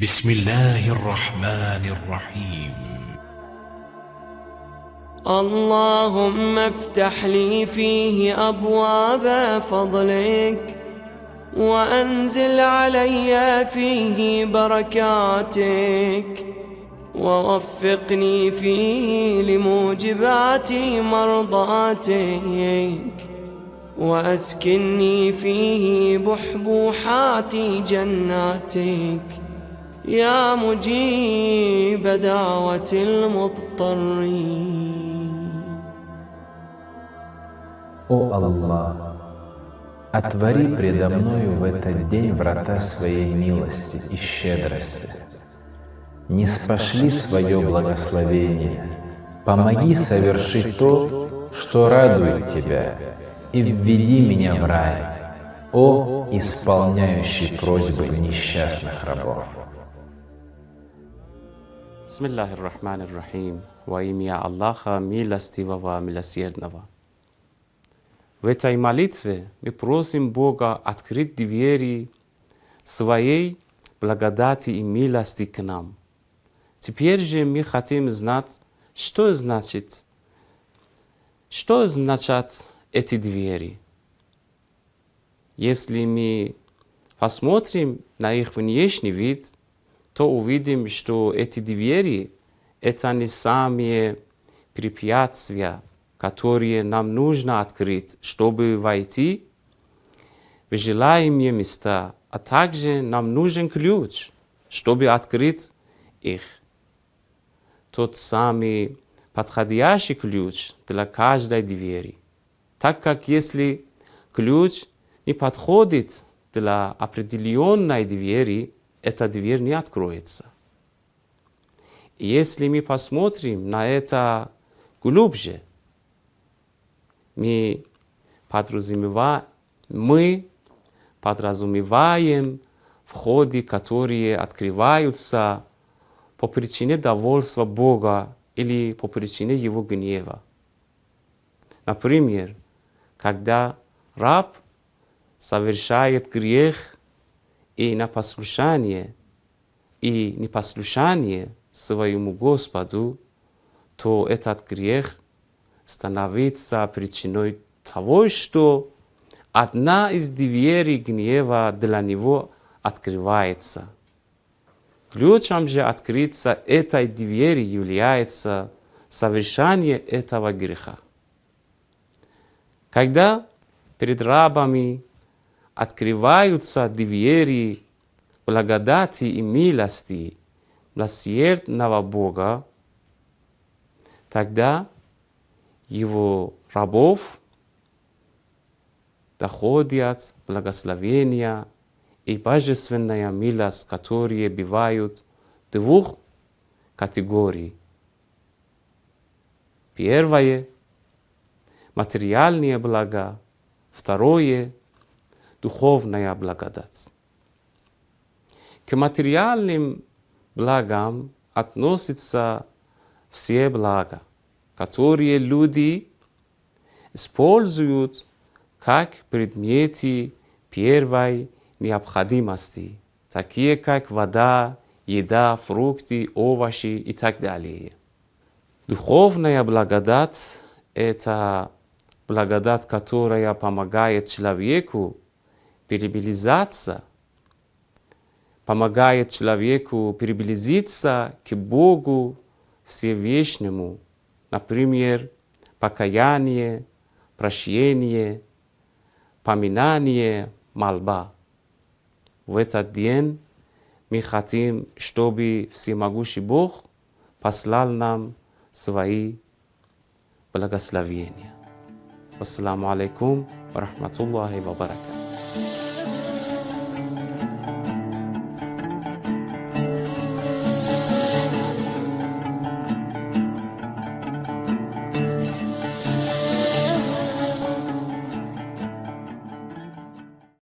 بسم الله الرحمن الرحيم. اللهم افتح لي فيه أبواب فضلك وأنزل علي فيه بركاتك ووفقني فيه لموجبات مرضاتك وأسكني فيه بحبوحات جناتك يا مجيب دعوة المضطرين О Аллах, отвори предо мною в этот день врата своей милости и щедрости. Не спошли свое благословение, помоги совершить то, что радует Тебя, и введи меня в рай, о исполняющий просьбы несчастных рабов. Bismillahir Rahmanir Rahim. Во имя Аллаха, милостивого, милосердного. В этой молитве мы просим Бога открыть двери своей благодати и милости к нам. Теперь же мы хотим знать, что значит, что значат эти двери. Если мы посмотрим на их внешний вид – то увидим, что эти двери — это не самые препятствия, которые нам нужно открыть, чтобы войти в желаемые места, а также нам нужен ключ, чтобы открыть их. Тот самый подходящий ключ для каждой двери. Так как если ключ не подходит для определенной двери, эта дверь не откроется. Если мы посмотрим на это глубже, мы подразумеваем, мы подразумеваем входы, которые открываются по причине довольства Бога или по причине Его гнева. Например, когда раб совершает грех и на послушание, и непослушание своему Господу, то этот грех становится причиной того, что одна из дверей гнева для него открывается. Ключом же открыться этой двери является совершение этого греха. Когда перед рабами открываются двери благодати и милости милосердного Бога, тогда его рабов доходят благословения и божественная милость, которые бывают двух категорий. Первое – материальные блага, второе – духовная благодать. К материальным благам относятся все блага, которые люди используют как предметы первой необходимости, такие как вода, еда, фрукты, овощи и так далее. Духовная благодать – это благодать, которая помогает человеку перебилизаться, помогает человеку приблизиться к Богу Всевышнему, например, покаяние, прощение, поминание, молба. В этот день мы хотим, чтобы Всемогущий Бог послал нам свои благословения. Ассаламу алейкум ва рахматуллахи ва баракату.